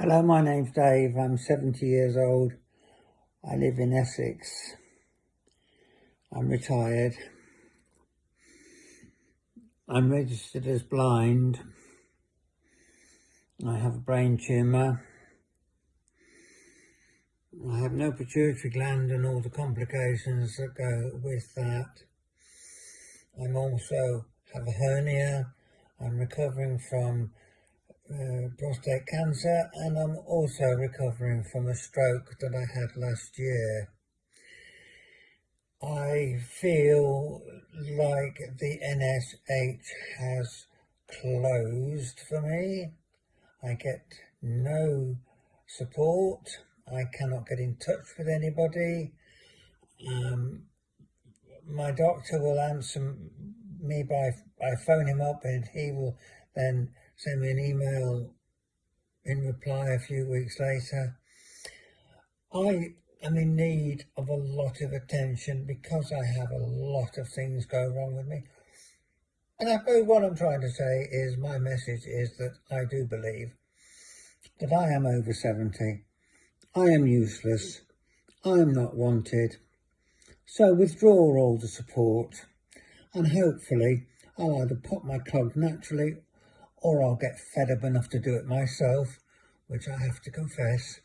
Hello, my name's Dave. I'm 70 years old. I live in Essex. I'm retired. I'm registered as blind. I have a brain tumour. I have no pituitary gland and all the complications that go with that. I'm also have a hernia. I'm recovering from uh, prostate cancer and I'm also recovering from a stroke that I had last year. I feel like the NSH has closed for me. I get no support. I cannot get in touch with anybody. Um, my doctor will answer me by, I phone him up and he will then send me an email in reply a few weeks later. I am in need of a lot of attention because I have a lot of things go wrong with me. And I suppose what I'm trying to say is my message is that I do believe that I am over 70. I am useless. I am not wanted. So withdraw all the support and hopefully I'll either pop my clog naturally or I'll get fed up enough to do it myself, which I have to confess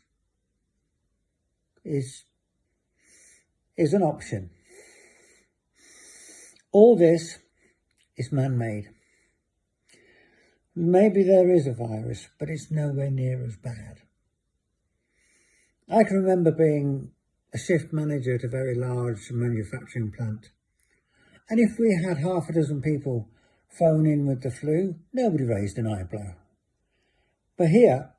is, is an option. All this is man-made. Maybe there is a virus, but it's nowhere near as bad. I can remember being a shift manager at a very large manufacturing plant. And if we had half a dozen people phone in with the flu, nobody raised an eyebrow. But here,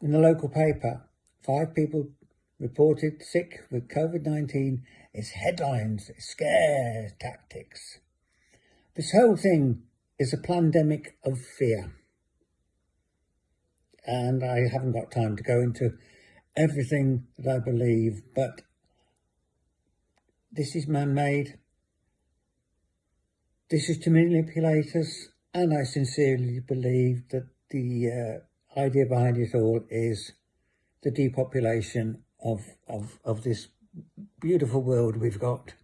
in the local paper, five people reported sick with COVID-19 It's headlines, it's scare tactics. This whole thing is a pandemic of fear. And I haven't got time to go into everything that I believe, but this is man-made. This is to manipulate us, and I sincerely believe that the uh, idea behind it all is the depopulation of, of, of this beautiful world we've got.